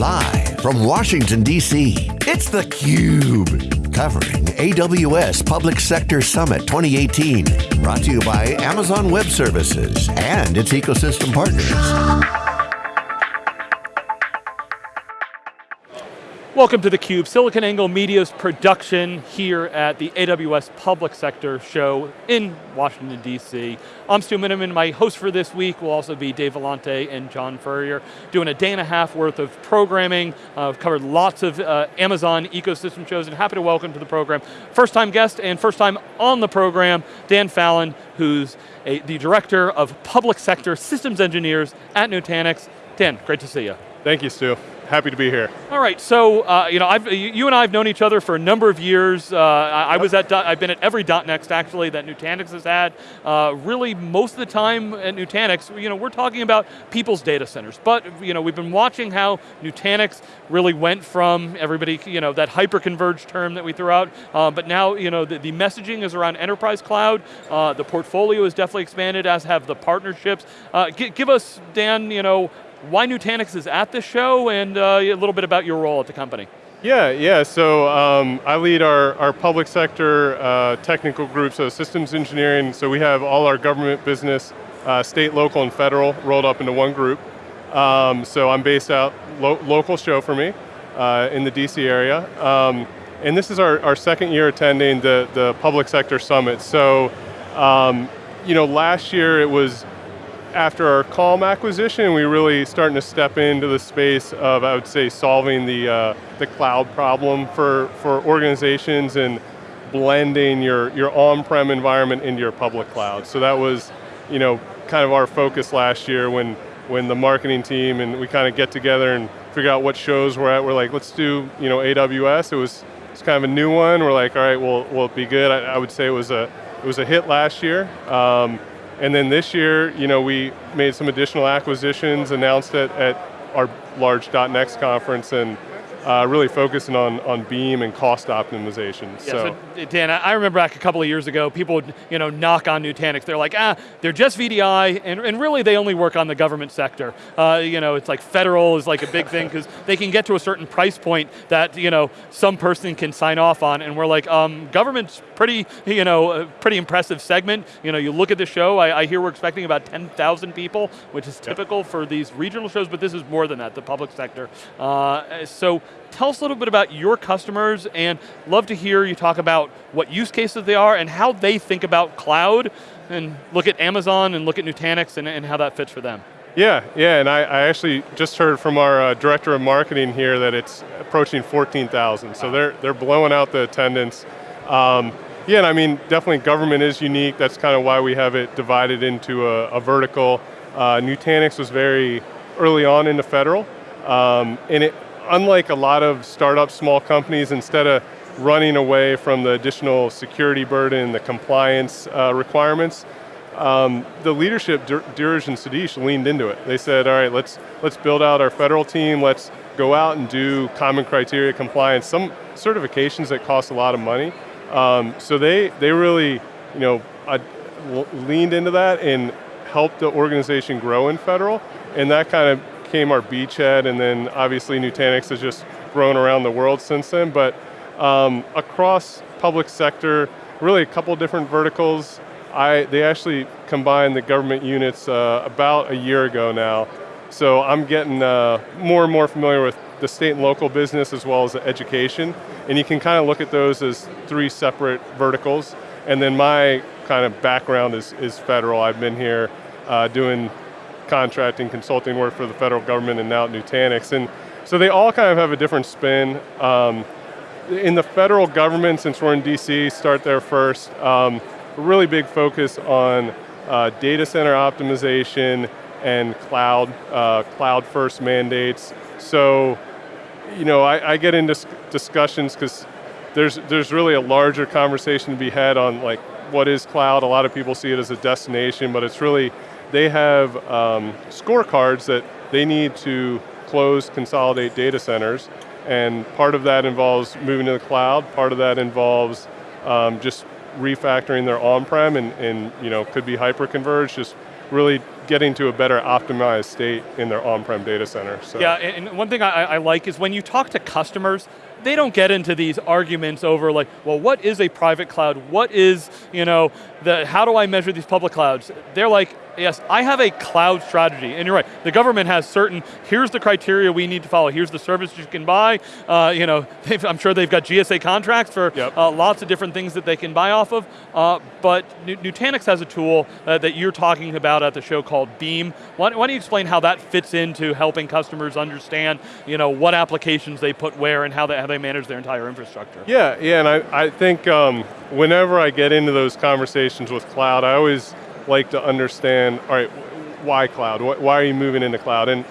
Live from Washington, D.C., it's theCUBE. Covering AWS Public Sector Summit 2018. Brought to you by Amazon Web Services and its ecosystem partners. Welcome to theCUBE, SiliconANGLE Media's production here at the AWS Public Sector Show in Washington, D.C. I'm Stu Miniman, my host for this week will also be Dave Vellante and John Furrier, doing a day and a half worth of programming. Uh, I've covered lots of uh, Amazon ecosystem shows and happy to welcome to the program, first time guest and first time on the program, Dan Fallon, who's a, the Director of Public Sector Systems Engineers at Nutanix. Dan, great to see you. Thank you, Stu happy to be here. All right, so uh, you know, I've, you and I have known each other for a number of years. Uh, I, I, was at, I've been at every .next actually that Nutanix has had. Uh, really, most of the time at Nutanix, you know, we're talking about people's data centers. But you know, we've been watching how Nutanix really went from everybody, you know, that hyper-converged term that we threw out, uh, but now, you know, the, the, messaging is around enterprise cloud. Uh, the portfolio is definitely expanded, as have the partnerships. Uh, give us, Dan, you know, why Nutanix is at this show and uh, a little bit about your role at the company. Yeah, yeah, so um, I lead our, our public sector uh, technical group, so systems engineering, so we have all our government business, uh, state, local, and federal rolled up into one group. Um, so I'm based out, lo local show for me, uh, in the DC area. Um, and this is our, our second year attending the, the public sector summit. So, um, you know, last year it was after our Calm acquisition, we really starting to step into the space of, I would say, solving the, uh, the cloud problem for, for organizations and blending your, your on-prem environment into your public cloud. So that was, you know, kind of our focus last year when, when the marketing team and we kind of get together and figure out what shows we're at. We're like, let's do, you know, AWS. It was, it's kind of a new one. We're like, all right, well, will it be good? I, I would say it was a, it was a hit last year. Um, and then this year, you know, we made some additional acquisitions, announced it at our large .next conference, and uh, really focusing on, on Beam and cost optimization. Yeah, so. so. Dan, I remember back a couple of years ago, people would you know, knock on Nutanix. They're like, ah, they're just VDI, and, and really they only work on the government sector. Uh, you know, it's like federal is like a big thing because they can get to a certain price point that you know some person can sign off on, and we're like, um, government's pretty, you know, a pretty impressive segment. You know, you look at the show, I, I hear we're expecting about 10,000 people, which is typical yeah. for these regional shows, but this is more than that, the public sector. Uh, so tell us a little bit about your customers and love to hear you talk about what use cases they are and how they think about cloud and look at Amazon and look at Nutanix and, and how that fits for them. Yeah, yeah, and I, I actually just heard from our uh, director of marketing here that it's approaching 14,000, so wow. they're, they're blowing out the attendance. Um, yeah, and I mean, definitely government is unique, that's kind of why we have it divided into a, a vertical. Uh, Nutanix was very early on into federal, um, and it, unlike a lot of startup small companies, instead of running away from the additional security burden, the compliance uh, requirements, um, the leadership, Dheeraj and Satish, leaned into it. They said, all right, let's, let's build out our federal team, let's go out and do common criteria compliance, some certifications that cost a lot of money. Um, so they, they really you know, uh, leaned into that and helped the organization grow in federal, and that kind of became our beachhead, and then obviously Nutanix has just grown around the world since then, but um, across public sector, really a couple different verticals. I, they actually combined the government units uh, about a year ago now. So I'm getting uh, more and more familiar with the state and local business as well as the education. And you can kind of look at those as three separate verticals. And then my kind of background is, is federal. I've been here uh, doing contracting, consulting work for the federal government and now at Nutanix. And so they all kind of have a different spin. Um, in the federal government, since we're in DC, start there first, um, really big focus on uh, data center optimization and cloud, uh, cloud first mandates. So, you know, I, I get into discussions because there's, there's really a larger conversation to be had on like, what is cloud? A lot of people see it as a destination, but it's really they have um, scorecards that they need to close, consolidate data centers, and part of that involves moving to the cloud, part of that involves um, just refactoring their on-prem and, and, you know, could be hyper-converged, just really getting to a better optimized state in their on-prem data center. So. Yeah, and one thing I, I like is when you talk to customers, they don't get into these arguments over like, well, what is a private cloud? What is, you know, the, how do I measure these public clouds? They're like, yes, I have a cloud strategy, and you're right, the government has certain, here's the criteria we need to follow, here's the service you can buy, uh, you know, I'm sure they've got GSA contracts for yep. uh, lots of different things that they can buy off of, uh, but Nutanix has a tool uh, that you're talking about at the show called Beam. Why, why, don't you explain how that fits into helping customers understand, you know, what applications they put where and how they, how they manage their entire infrastructure? Yeah, yeah, and I, I think um, whenever I get into those conversations with cloud, I always like to understand, all right, why cloud? Why are you moving into cloud? And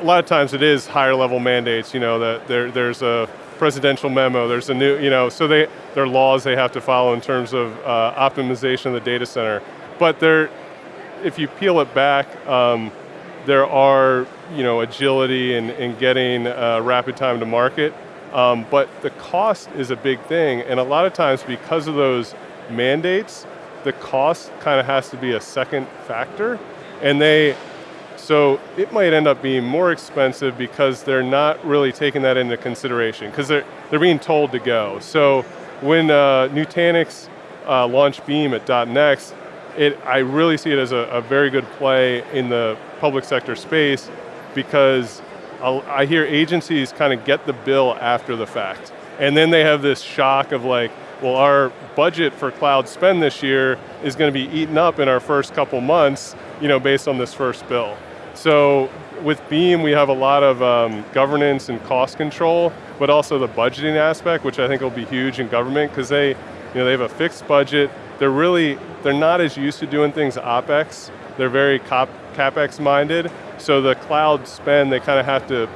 a lot of times it is higher level mandates, you know, that there, there's a presidential memo, there's a new, you know, so they, there are laws they have to follow in terms of uh, optimization of the data center. But there, if you peel it back, um, there are, you know, agility and, and getting uh, rapid time to market. Um, but the cost is a big thing, and a lot of times because of those mandates, the cost kind of has to be a second factor. And they, so it might end up being more expensive because they're not really taking that into consideration because they're, they're being told to go. So when uh, Nutanix uh, launched Beam at .next, it, I really see it as a, a very good play in the public sector space because I hear agencies kind of get the bill after the fact. And then they have this shock of like, well, our budget for cloud spend this year is going to be eaten up in our first couple months, you know, based on this first bill. So with Beam, we have a lot of um, governance and cost control, but also the budgeting aspect, which I think will be huge in government because they, you know, they have a fixed budget. They're really, they're not as used to doing things OpEx. They're very CapEx minded. So the cloud spend, they kind of have to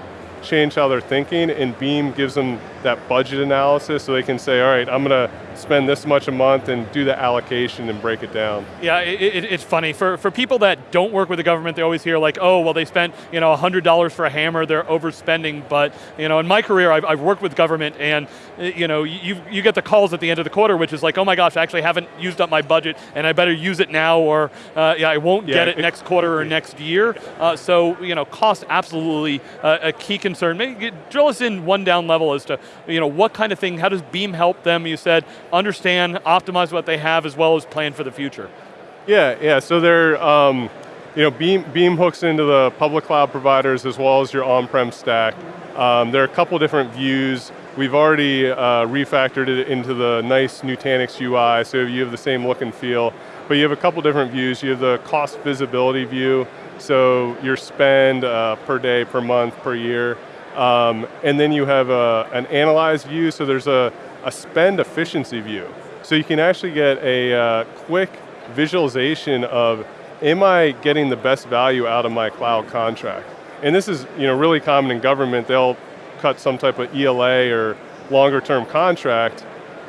change how they're thinking and Beam gives them that budget analysis so they can say, all right, I'm going to spend this much a month and do the allocation and break it down. Yeah, it, it, it's funny. For, for people that don't work with the government, they always hear like, oh, well they spent you know, $100 for a hammer, they're overspending. But you know, in my career, I've, I've worked with government and you, know, you, you get the calls at the end of the quarter, which is like, oh my gosh, I actually haven't used up my budget and I better use it now or uh, yeah, I won't yeah, get it, it, next quarter or next year. Uh, so you know, cost absolutely uh, a key concern. Maybe drill us in one down level as to you know, what kind of thing, how does Beam help them? You said understand, optimize what they have as well as plan for the future. Yeah, yeah, so they're, um, you know, Beam, Beam hooks into the public cloud providers as well as your on-prem stack. Um, there are a couple different views. We've already uh, refactored it into the nice Nutanix UI, so you have the same look and feel. But you have a couple different views. You have the cost visibility view, so your spend uh, per day, per month, per year. Um, and then you have a, an analyze view, so there's a, a spend efficiency view. So you can actually get a uh, quick visualization of, am I getting the best value out of my cloud contract? And this is you know, really common in government, they'll cut some type of ELA or longer term contract,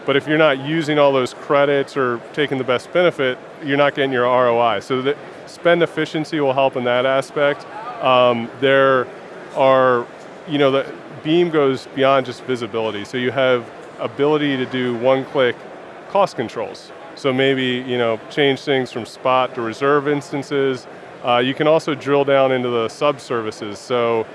but if you're not using all those credits or taking the best benefit, you're not getting your ROI. So the spend efficiency will help in that aspect. Um, there are you know, the Beam goes beyond just visibility. So you have ability to do one-click cost controls. So maybe, you know, change things from spot to reserve instances. Uh, you can also drill down into the sub-services. So,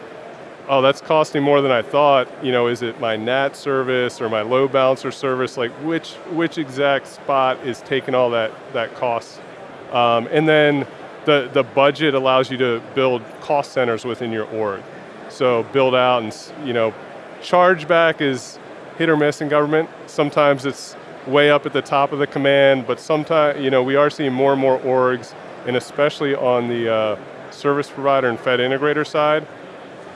oh, that's costing more than I thought. You know, is it my NAT service or my load balancer service? Like which, which exact spot is taking all that, that cost? Um, and then the, the budget allows you to build cost centers within your org. So build out and, you know, chargeback is hit or miss in government. Sometimes it's way up at the top of the command, but sometimes, you know, we are seeing more and more orgs, and especially on the uh, service provider and Fed integrator side,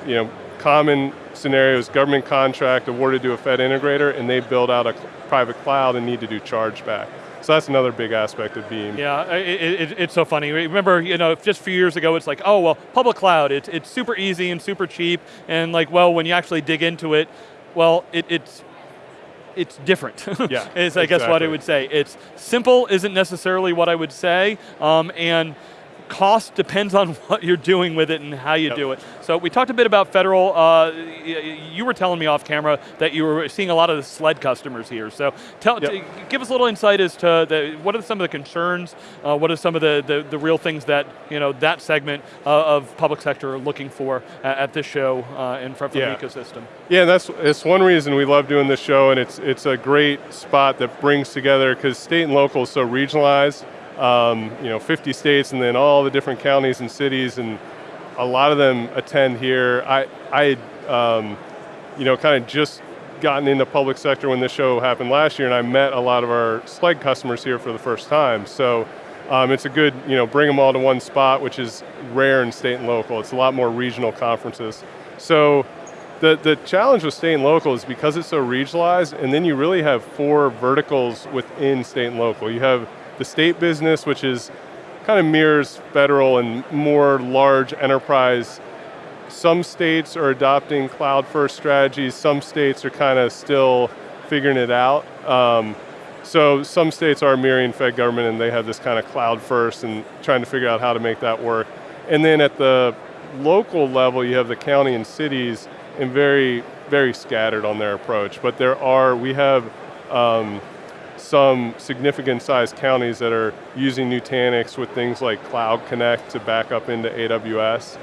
you know, common scenarios, government contract awarded to a Fed integrator, and they build out a private cloud and need to do chargeback. So that's another big aspect of Beam. Yeah, it, it, it's so funny. Remember, you know, just a few years ago, it's like, oh, well, public cloud, it's, it's super easy and super cheap, and like, well, when you actually dig into it, well, it, it's it's different. Yeah, is I exactly. guess what I would say. It's simple isn't necessarily what I would say, um, and cost depends on what you're doing with it and how you Yep. do it. So we talked a bit about federal. Uh, you were telling me off camera that you were seeing a lot of the SLED customers here. So tell, Yep. give us a little insight as to the, what are some of the concerns, uh, what are some of the, the, the real things that you know that segment uh, of public sector are looking for at, this show uh, and from, from Yeah. the ecosystem. Yeah, that's it's one reason we love doing this show, and it's it's a great spot that brings together because state and local is so regionalized. Um, you know, 50 states, and then all the different counties and cities, and a lot of them attend here. I I um, you know kind of just gotten into the public sector when this show happened last year, and I met a lot of our SLED customers here for the first time. So. Um, it's a good, you know, bring them all to one spot, which is rare in state and local. It's a lot more regional conferences. So the, the challenge with state and local is because it's so regionalized, and then you really have four verticals within state and local. You have the state business, which is kind of mirrors federal and more large enterprise. Some states are adopting cloud first strategies, some states are kind of still figuring it out. Um, so some states are mirroring Fed government and they have this kind of cloud first and trying to figure out how to make that work. And then at the local level, you have the county and cities and very, very scattered on their approach. But there are, we have um, some significant sized counties that are using Nutanix with things like Cloud Connect to back up into AWS.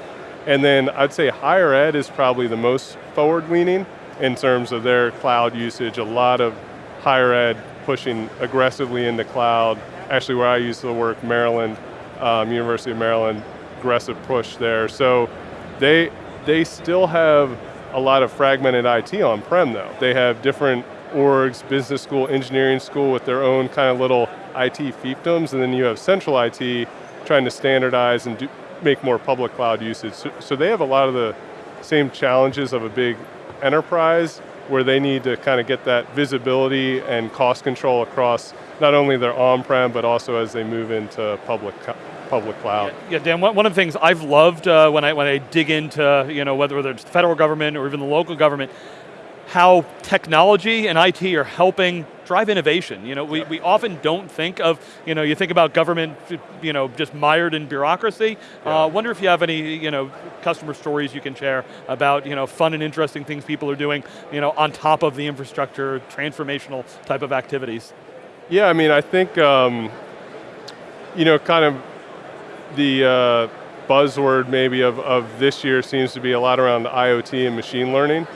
And then I'd say higher ed is probably the most forward leaning in terms of their cloud usage. A lot of higher ed pushing aggressively into cloud. Actually, where I used to work, Maryland, um, University of Maryland, aggressive push there. So they they still have a lot of fragmented IT on-prem though. They have different orgs, business school, engineering school with their own kind of little IT fiefdoms, and then you have central IT trying to standardize and do, make more public cloud usage. So, so they have a lot of the same challenges of a big enterprise where they need to kind of get that visibility and cost control across not only their on-prem, but also as they move into public, public cloud. Yeah, Dan. One of the things I've loved uh, when I when I dig into you know whether whether it's the federal government or even the local government, how technology and IT are helping drive innovation. You know, we, we often don't think of you know you think about government you know just mired in bureaucracy. Yeah. Uh, wonder if you have any you know customer stories you can share about you know fun and interesting things people are doing you know on top of the infrastructure transformational type of activities. Yeah, I mean, I think, um, you know, kind of the uh, buzzword maybe of, of this year seems to be a lot around IoT and machine learning.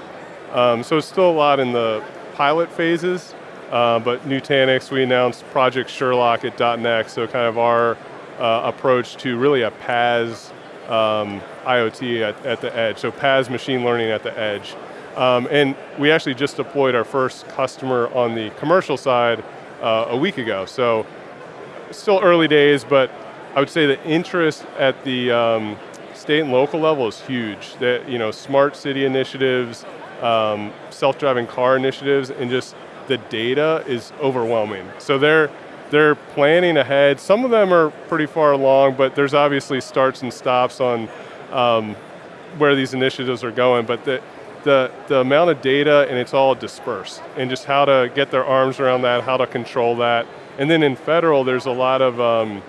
Um, so it's still a lot in the pilot phases, uh, but Nutanix, we announced Project Sherlock at .next, so kind of our uh, approach to really a PaaS um, IoT at, at the edge, so PaaS machine learning at the edge. Um, and we actually just deployed our first customer on the commercial side uh, a week ago. So still early days, but I would say the interest at the um, state and local level is huge. That you know, smart city initiatives, um, self-driving car initiatives, and just the data is overwhelming. So they're they're planning ahead. Some of them are pretty far along, but there's obviously starts and stops on um, where these initiatives are going. But the the, the amount of data and it's all dispersed and just how to get their arms around that, how to control that. And then in federal, there's a lot of um,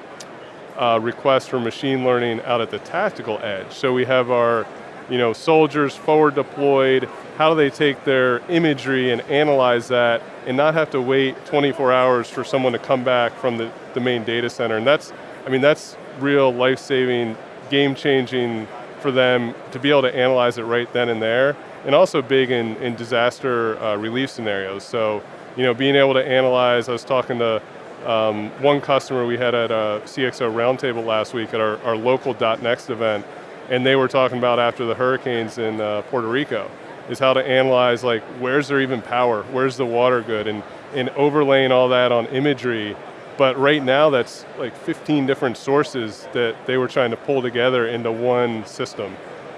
uh, requests for machine learning out at the tactical edge. So we have our you know, soldiers forward deployed, how do they take their imagery and analyze that and not have to wait 24 hours for someone to come back from the, the main data center. And that's, I mean, that's real life-saving, game-changing for them to be able to analyze it right then and there and also big in, in disaster uh, relief scenarios. So, you know, being able to analyze, I was talking to um, one customer we had at a CXO roundtable last week at our, our local .next event, and they were talking about after the hurricanes in uh, Puerto Rico, is how to analyze like, where's there even power, where's the water good, and, and overlaying all that on imagery. But right now that's like 15 different sources that they were trying to pull together into one system.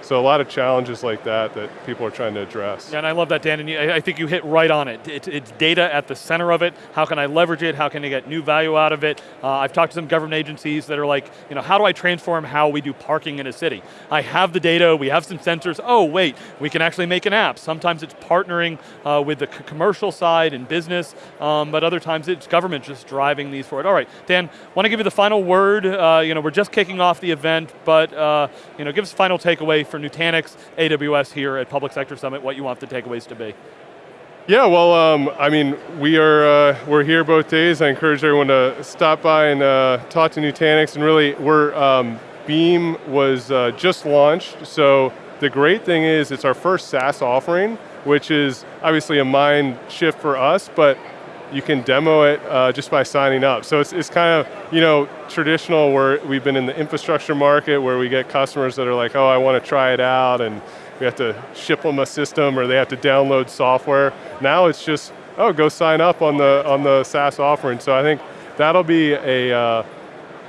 So a lot of challenges like that that people are trying to address. Yeah, and I love that, Dan, and I think you hit right on it. It's, it's, data at the center of it. How can I leverage it? How can I get new value out of it? Uh, I've talked to some government agencies that are like, you know, how do I transform how we do parking in a city? I have the data, we have some sensors, oh wait, we can actually make an app. Sometimes it's partnering uh, with the commercial side and business, um, but other times it's government just driving these forward. All right, Dan, want to give you the final word. Uh, you know, we're just kicking off the event, but uh, you know, give us a final takeaway for Nutanix, AWS here at Public Sector Summit, what you want the takeaways to be. Yeah, well, um, I mean, we are uh, we're here both days. I encourage everyone to stop by and uh, talk to Nutanix. And really, we're um, Beam was uh, just launched, so the great thing is it's our first SaaS offering, which is obviously a mind shift for us, but you can demo it uh, just by signing up. So it's, it's kind of, you know, traditional where we've been in the infrastructure market where we get customers that are like, oh, I want to try it out and we have to ship them a system or they have to download software. Now it's just, oh, go sign up on the, on the SaaS offering. So I think that'll be a uh,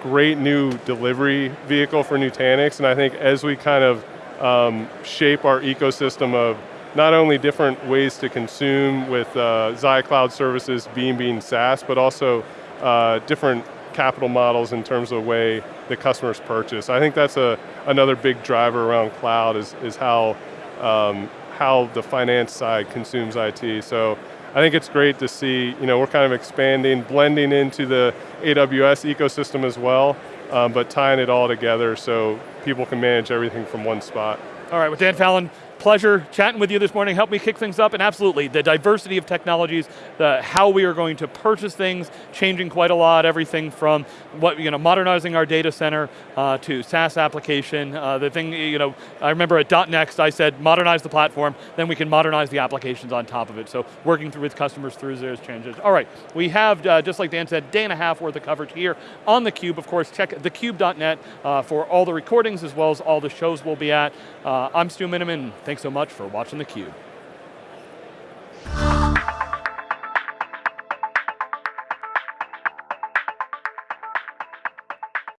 great new delivery vehicle for Nutanix. And I think as we kind of um, shape our ecosystem of not only different ways to consume with uh, Cloud services, Beam being SaaS, but also uh, different capital models in terms of the way the customers purchase. I think that's a, another big driver around cloud is, is how, um, how the finance side consumes IT. So I think it's great to see, you know, we're kind of expanding, blending into the AWS ecosystem as well, um, but tying it all together so people can manage everything from one spot. All right, with Dan Fallon, pleasure chatting with you this morning. Help me kick things up, and absolutely, the diversity of technologies, the how we are going to purchase things, changing quite a lot. Everything from what you know, modernizing our data center uh, to SaaS application. Uh, the thing you know, I remember at .next, I said modernize the platform, then we can modernize the applications on top of it. So working through with customers through those changes. All right, we have uh, just like Dan said, day and a half worth of coverage here on the Cube. Of course, check thecube.net uh, for all the recordings as well as all the shows we'll be at. Uh, I'm Stu Miniman. Thanks so much for watching theCUBE.